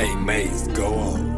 Hey, Maze, go on.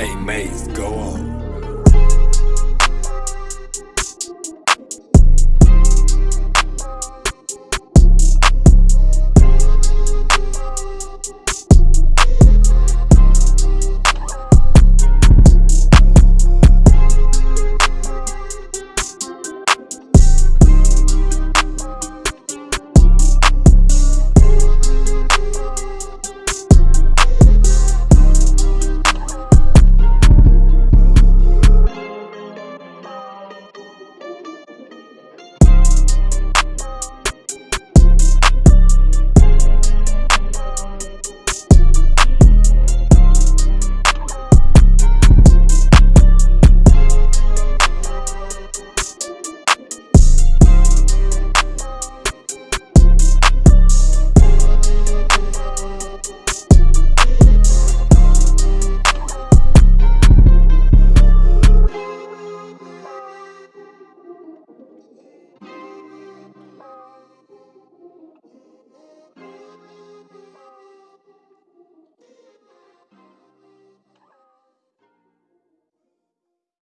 Hey, Maze, go on.